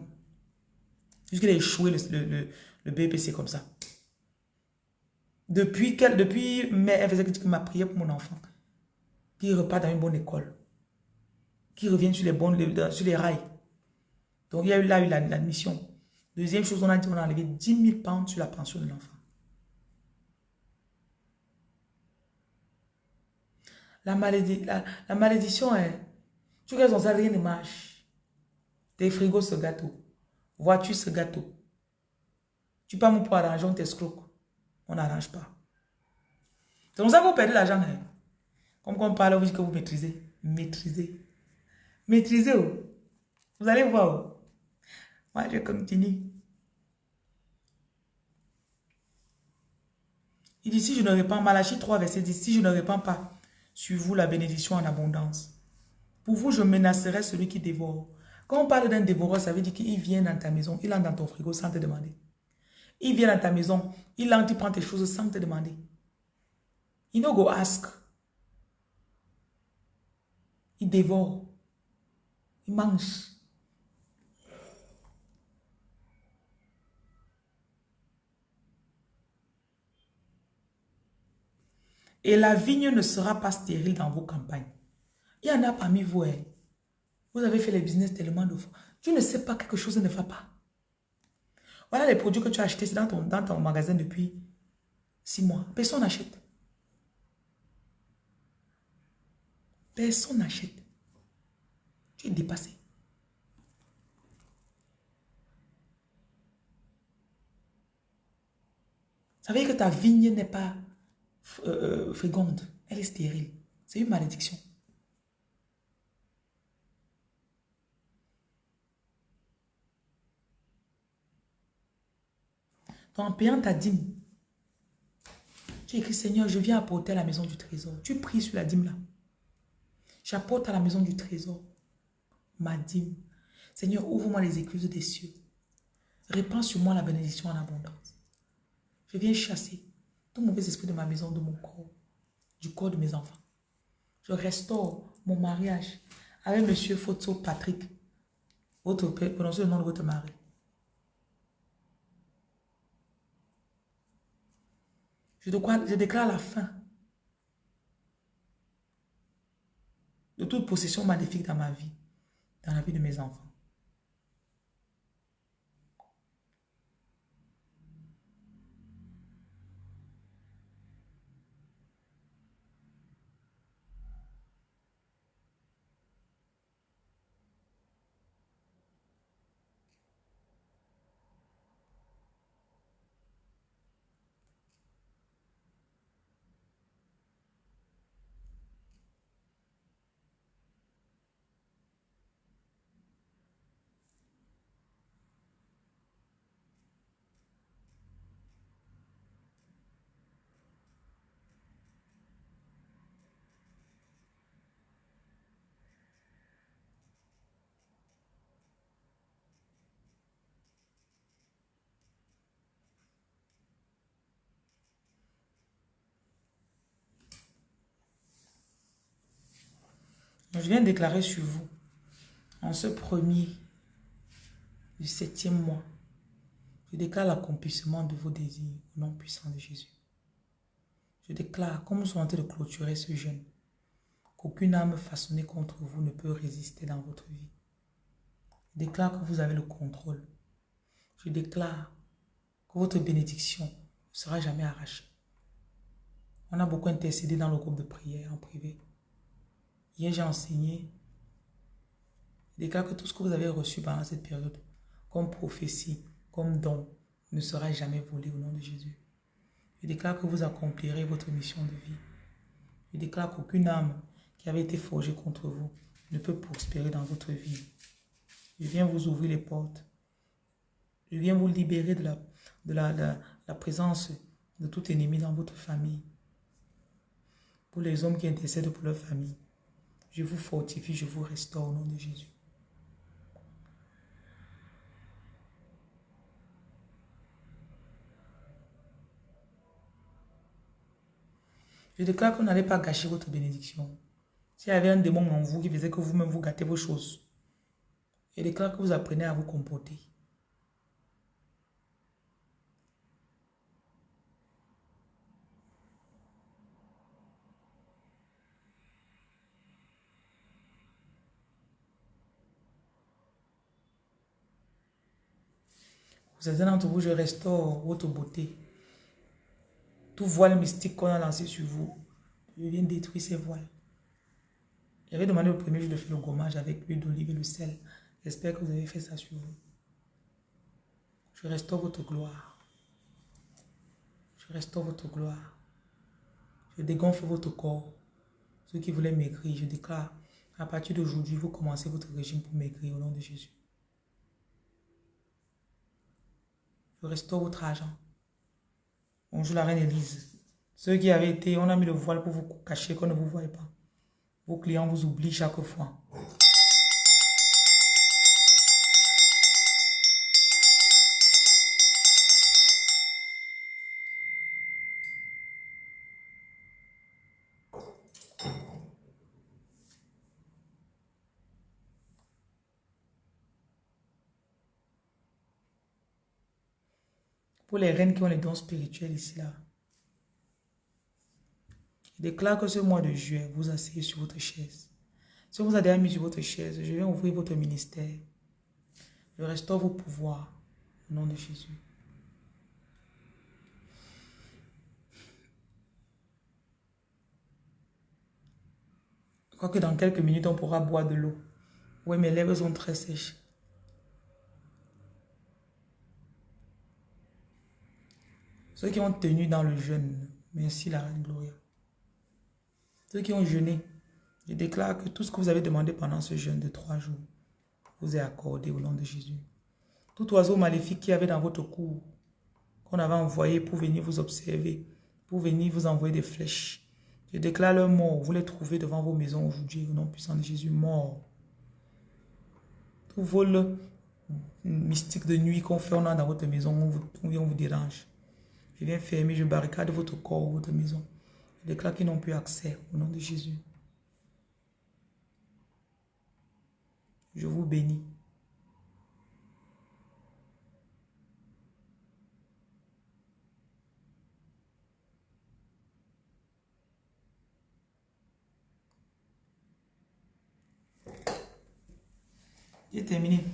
S1: Jusqu'il a échoué le, le, BPC comme ça. Depuis, depuis mai, elle faisait qu'il m'a prié pour mon enfant. Qu'il repart dans une bonne école. Qu'il revienne sur les, bonnes, sur les rails. Donc, il y a eu là eu l'admission. Deuxième chose, on a dit qu'on a enlevé 10 000 pounds sur la pension de l'enfant. La, malédiction, la, malédiction est... Tu regardes, ça rien ne marche. Tes frigos, ce gâteau. Voiture, ce gâteau? Tu pas pour arranger, on t'escroque. On n'arrange pas. C'est comme ça que vous perdez l'argent. Hein. Comme on parle, vous dites que vous maîtrisez. Maîtrisez. Maîtrisez. Oh. Vous allez voir. Moi, je continue. Il dit, si je ne répands, Malachie 3, verset 10, si je ne répands pas sur vous la bénédiction en abondance, pour vous, je menacerai celui qui dévore. Quand on parle d'un dévoreur, ça veut dire qu'il vient dans ta maison, il entre dans ton frigo sans te demander. Il vient dans ta maison, il entre, il prend tes choses sans te demander. Il no go ask. Il dévore. Il mange. Et la vigne ne sera pas stérile dans vos campagnes. Il y en a parmi vous, hein. Vous avez fait les business tellement de fois. Tu ne sais pas quelque chose ne va pas. Voilà les produits que tu as achetés dans ton, dans ton magasin depuis six mois. Personne n'achète. Personne n'achète. Tu es dépassé. Ça veut dire que ta vigne n'est pas euh, euh féconde. Elle est stérile. C'est une malédiction. Donc, en payant ta dîme, tu écris, Seigneur, je viens apporter à la maison du trésor. Tu pries sur la dîme là. J'apporte à la maison du trésor ma dîme. Seigneur, ouvre-moi les écluses des cieux. Répands sur moi la bénédiction en abondance. Je viens chasser tout mauvais esprit de ma maison, de mon corps, du corps de mes enfants. Je restaure mon mariage avec Monsieur Foto Patrick. Votre père, prononcez le nom de votre mari. Je, je déclare la fin de toute possession maléfique dans ma vie, dans la vie de mes enfants. Je viens déclarer sur vous, en ce premier du septième mois, je déclare l'accomplissement de vos désirs au nom puissant de Jésus. Je déclare, comme nous sommes en train de clôturer ce jeûne, qu'aucune âme façonnée contre vous ne peut résister dans votre vie. Je déclare que vous avez le contrôle. Je déclare que votre bénédiction ne sera jamais arrachée. On a beaucoup intercédé dans le groupe de prière en privé. Hier, j'ai enseigné. Je déclare que tout ce que vous avez reçu pendant cette période, comme prophétie, comme don, ne sera jamais volé au nom de Jésus. Je déclare que vous accomplirez votre mission de vie. Je déclare qu'aucune âme qui avait été forgée contre vous ne peut prospérer dans votre vie. Je viens vous ouvrir les portes. Je viens vous libérer de la, de la, de la présence de tout ennemi dans votre famille. Pour les hommes qui intercèdent pour leur famille, je vous fortifie, je vous restaure au nom de Jésus. Je déclare que vous n'allez pas gâcher votre bénédiction. S'il y avait un démon en vous qui faisait que vous-même vous gâtez vos choses, je déclare que vous apprenez à vous comporter. Certains d'entre vous, je restaure votre beauté. Tout voile mystique qu'on a lancé sur vous, je viens détruire ces voiles. J'avais demandé au premier jour de faire le gommage avec l'huile d'olive et le sel. J'espère que vous avez fait ça sur vous. Je restaure votre gloire. Je restaure votre gloire. Je dégonfle votre corps. Ceux qui voulaient maigrir, je déclare, à partir d'aujourd'hui, vous commencez votre régime pour maigrir au nom de Jésus. Restaure votre argent. Bonjour la reine Élise. Ceux qui avaient été, on a mis le voile pour vous cacher qu'on ne vous voyait pas. Vos clients vous oublient chaque fois. Pour les reines qui ont les dons spirituels ici, là. Déclare que ce mois de juillet, vous asseyez sur votre chaise. Si vous avez mis sur votre chaise, je vais ouvrir votre ministère. Je restaure vos pouvoirs au nom de Jésus. Je crois que dans quelques minutes, on pourra boire de l'eau. Oui, mes lèvres sont très sèches. Ceux qui ont tenu dans le jeûne, merci la Reine Gloria. Ceux qui ont jeûné, je déclare que tout ce que vous avez demandé pendant ce jeûne de trois jours vous est accordé au nom de Jésus. Tout oiseau maléfique qui avait dans votre cour, qu'on avait envoyé pour venir vous observer, pour venir vous envoyer des flèches, je déclare leur mort. Vous les trouvez devant vos maisons aujourd'hui au nom puissant de Jésus, mort. Tout vol mystique de nuit qu'on fait dans votre maison, on vous, on vous dérange. Je viens fermer, je barricade votre corps, votre maison. Je déclare qu'ils n'ont plus accès au nom de Jésus. Je vous bénis. J'ai terminé.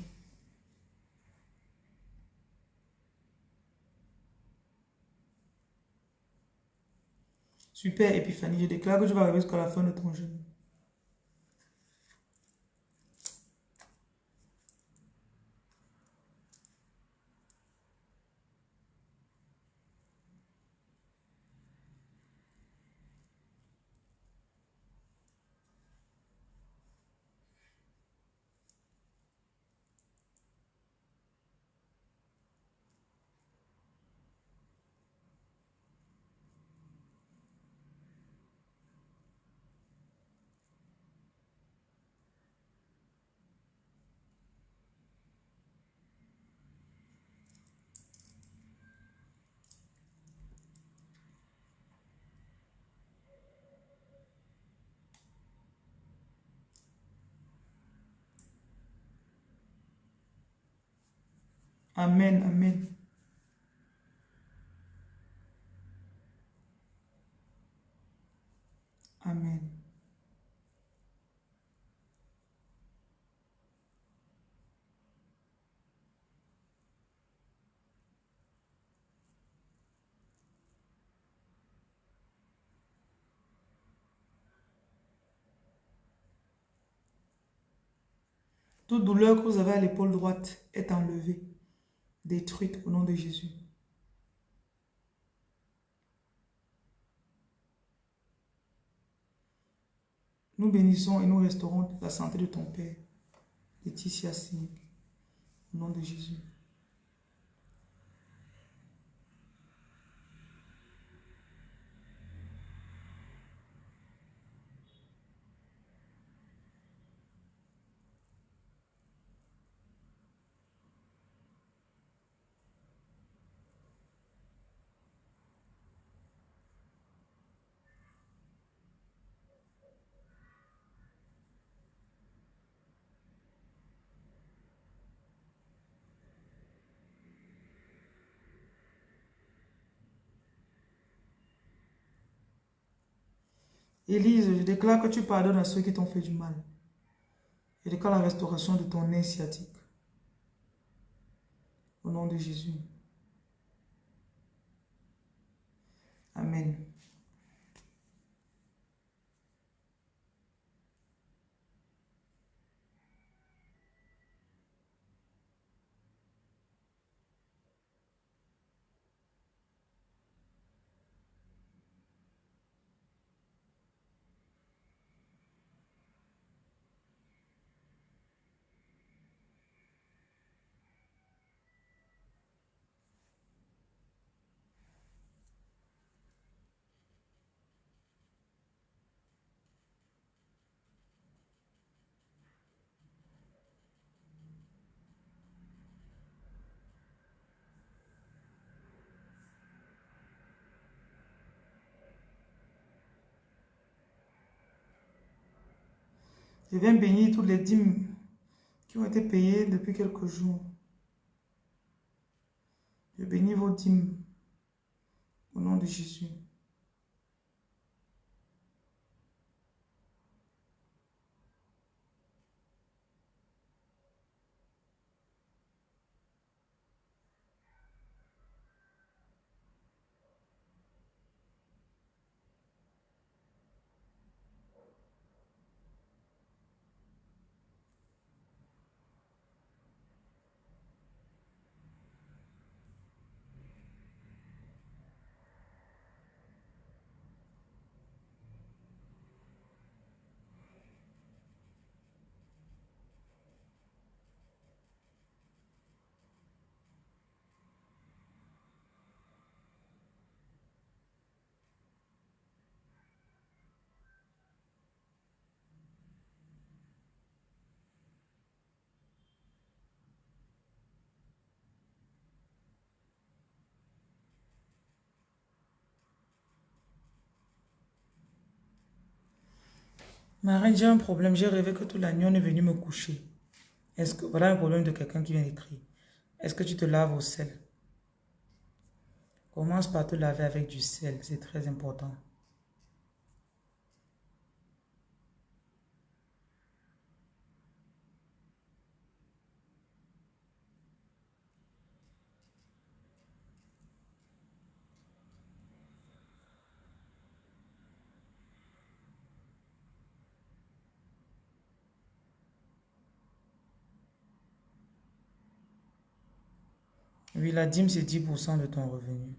S1: Super, Épiphanie, je déclare que je vais arriver jusqu'à la fin de ton jeûne. Amen, amen. Amen. Toute douleur que vous avez à l'épaule droite est enlevée, détruite au nom de Jésus. Nous bénissons et nous restaurons la santé de ton Père, Laetitia Singh, au nom de Jésus. Élise, je déclare que tu pardonnes à ceux qui t'ont fait du mal. Je déclare la restauration de ton nez sciatique. Au nom de Jésus. Amen. Je viens bénir toutes les dîmes qui ont été payées depuis quelques jours. Je bénis vos dîmes au nom de Jésus. Marie, j'ai un problème. J'ai rêvé que toute la on est venu me coucher. Est-ce. Voilà un problème de quelqu'un qui vient d'écrire. Est-ce que tu te laves au sel? Commence par te laver avec du sel. C'est très important. Oui, la dîme, c'est 10% de ton revenu.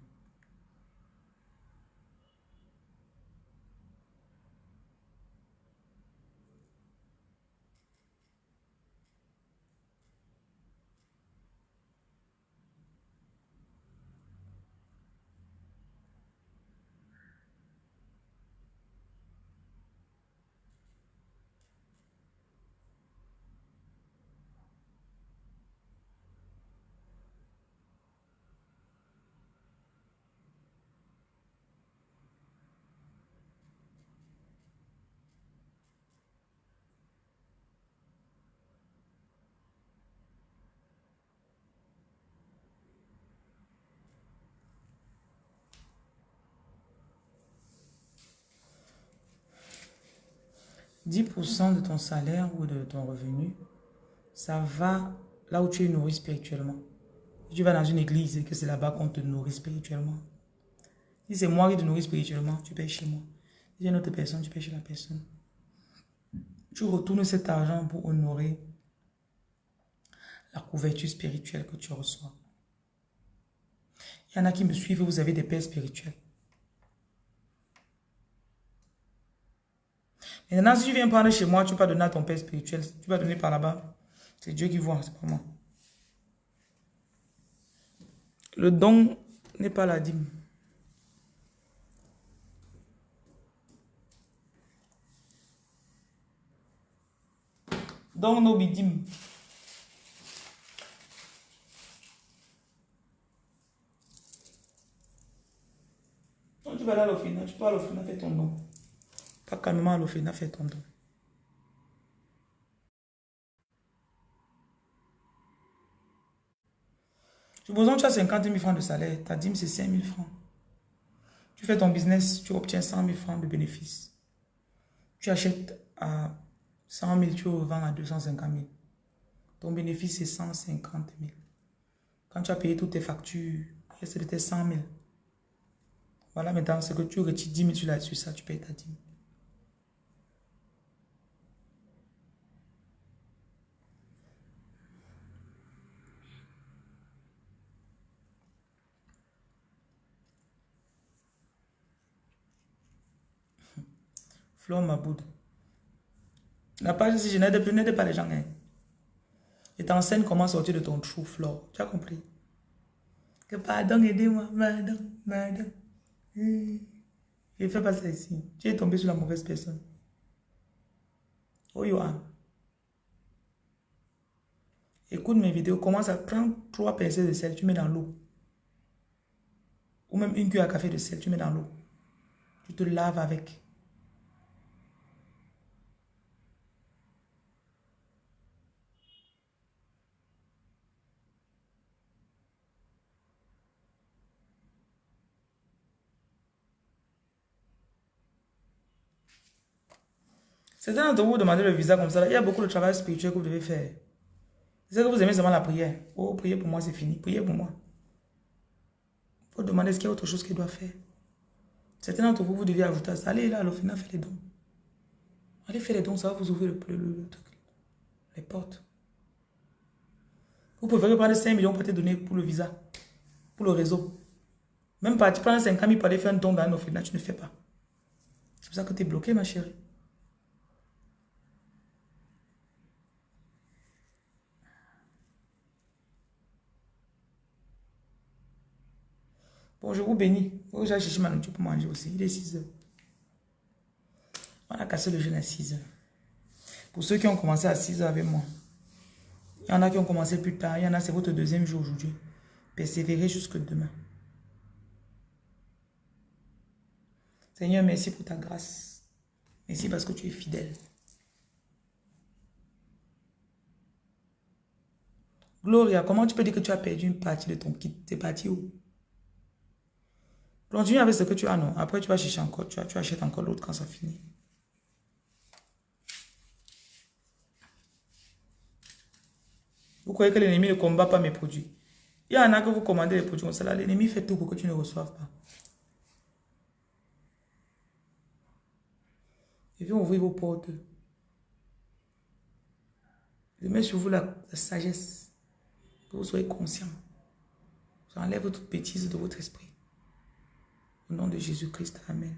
S1: 10% de ton salaire ou de ton revenu, ça va là où tu es nourri spirituellement. Si tu vas dans une église et que c'est là-bas qu'on te nourrit spirituellement. Si c'est moi qui te nourris spirituellement, tu payes chez moi. Si c'est une autre personne, tu payes chez la personne. Tu retournes cet argent pour honorer la couverture spirituelle que tu reçois. Il y en a qui me suivent, vous avez des pères spirituels. Maintenant, si tu viens prendre chez moi, tu vas donner à ton père spirituel. Tu vas donner par là-bas. C'est Dieu qui voit, c'est pas moi. Le don n'est pas la dîme. Don bidim. tu vas aller à l'ofina, tu peux à l'ofina faire ton don. Pas calmement à l'ofina faire ton don. Supposons que tu as 50 000 francs de salaire, ta dîme c'est 5 000 francs. Tu fais ton business, tu obtiens 100 000 francs de bénéfices. Tu achètes à 100 000, tu revends à 250 000. Ton bénéfice c'est 150 000. Quand tu as payé toutes tes factures, c'était 100 000. Voilà maintenant, c'est que tu retires 10 000 sur, la, sur ça, tu payes ta dîme. Flore Maboud. La page, si je n'aide plus, n'aide pas les gens. Hein. Et t'enseignes comment sortir de ton trou, Flore. Tu as compris? Que pardon, aidez-moi, madame, madame. Hmm. ne fais pas ça ici. Tu es tombé sur la mauvaise personne. Oh, Yohan. Écoute mes vidéos, commence à prendre trois pincées de sel, tu mets dans l'eau. Ou même une cuillère à café de sel, tu mets dans l'eau. Tu te laves avec. Certains d'entre vous demandez le visa comme ça. Il y a beaucoup de travail spirituel que vous devez faire. C'est que vous aimez seulement la prière. Oh, prier pour moi, c'est fini. Priez pour moi. Il faut demander est-ce qu'il y a autre chose qu'il doit faire. Certains d'entre vous, vous devez ajouter ça. Allez là, au final, faites les dons. Allez faire les dons, ça va vous ouvrir le, le, les portes. Vous pouvez prendre 5 millions pour te donner pour le visa, pour le réseau. Même pas, tu prends 5 000 pour aller faire un don dans un final, tu ne fais pas. C'est pour ça que tu es bloqué, ma chérie. Bon, je vous bénis. Vous j'ai cherché ma nourriture pour manger aussi. Il est 6 heures. On a cassé le jeûne à 6 heures. Pour ceux qui ont commencé à 6 heures avec moi, il y en a qui ont commencé plus tard. Il y en a, c'est votre deuxième jour aujourd'hui. Persévérez jusque demain. Seigneur, merci pour ta grâce. Merci parce que tu es fidèle. Gloria, comment tu peux dire que tu as perdu une partie de ton kit? T'es parti où? Continue avec ce que tu as, non. Après, tu vas chercher encore, tu, tu achètes encore l'autre quand ça finit. Vous croyez que l'ennemi ne combat pas mes produits? Il y en a que vous commandez les produits comme ça. L'ennemi fait tout pour que tu ne reçoives pas. Il vient ouvrir vos portes. Je mets sur vous la, la sagesse. Que vous soyez conscient. J'enlève toute bêtise de votre esprit. Au nom de Jésus-Christ, Amen.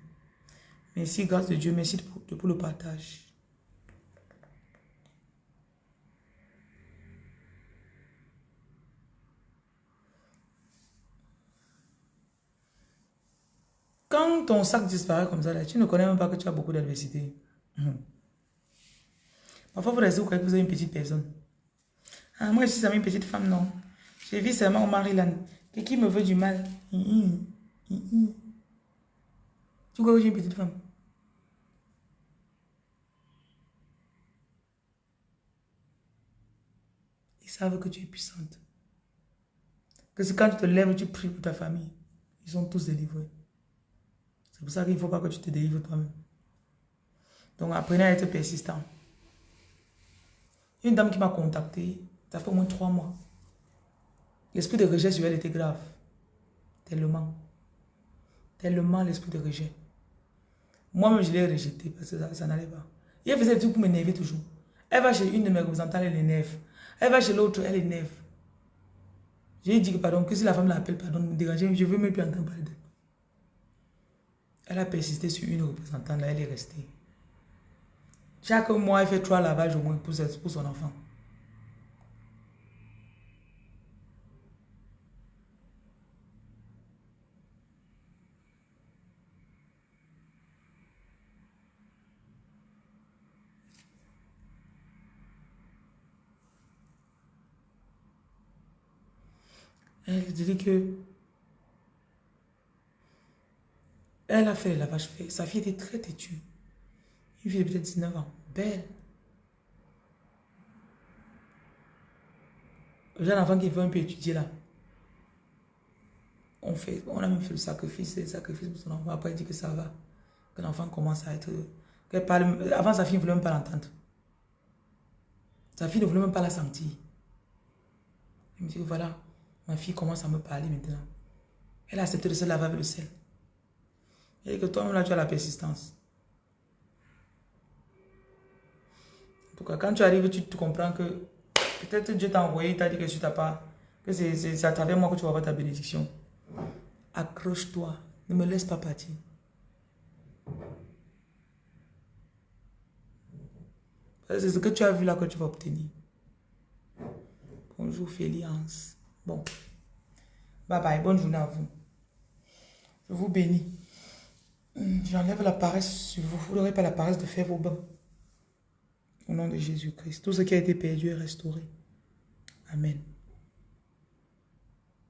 S1: Merci, grâce de Dieu. Merci pour, le partage. Quand ton sac disparaît comme ça, là, tu ne connais même pas que tu as beaucoup d'adversité. Mhm. Parfois, vous restez, vous croyez que vous êtes une petite personne. Ah, moi, je suis une petite femme, non. Je vis seulement au Maryland. Qui me veut du mal? Crois que j'ai une petite femme Ils savent que tu es puissante. Que c'est quand tu te lèves, tu pries pour ta famille. Ils sont tous délivrés. C'est pour ça qu'il ne faut pas que tu te délivres toi-même. Donc apprenez à être persistant. Une dame qui m'a contacté, ça fait au moins trois mois. L'esprit de rejet sur elle était grave. Tellement. Tellement l'esprit de rejet. Moi-même, je l'ai rejeté parce que ça, n'allait pas. Il faisait tout pour m'énerver toujours. Elle va chez une de mes représentants, elle énerve. Elle va chez l'autre, elle énerve. J'ai dit que pardon, que si la femme l'appelle, pardon, me déranger, je veux même plus entendre parler d'elle. Elle a persisté sur une représentante, là, elle est restée. Chaque mois, elle fait trois lavages au moins pour son enfant. Elle dit que elle a fait le lavage fait. Sa fille était très têtue. Fille de peut-être 19 ans. Belle. J'ai un enfant qui veut un peu étudier là. On, fait, on a même fait le sacrifice, le sacrifice pour son enfant. Après, il dit que ça va. Que l'enfant commence à être... Parle, avant, sa fille ne voulait même pas l'entendre. Sa fille ne voulait même pas la sentir. Elle me dit, voilà, Ma fille commence à me parler maintenant. Elle a accepté de se laver avec le sel. Et que toi-même là, tu as la persistance. En tout cas, quand tu arrives, tu, comprends que peut-être Dieu t'a envoyé, t'a dit que tu t'as pas, que c'est à travers moi que tu vas avoir ta bénédiction. Accroche-toi. Ne me laisse pas partir. C'est ce que tu as vu là que tu vas obtenir. Bonjour Félix. Bon. Bye bye. Bonne journée à vous. Je vous bénis. J'enlève la paresse vous. Vous n'aurez pas la paresse de faire vos bains. Au nom de Jésus-Christ. Tout ce qui a été perdu est restauré. Amen.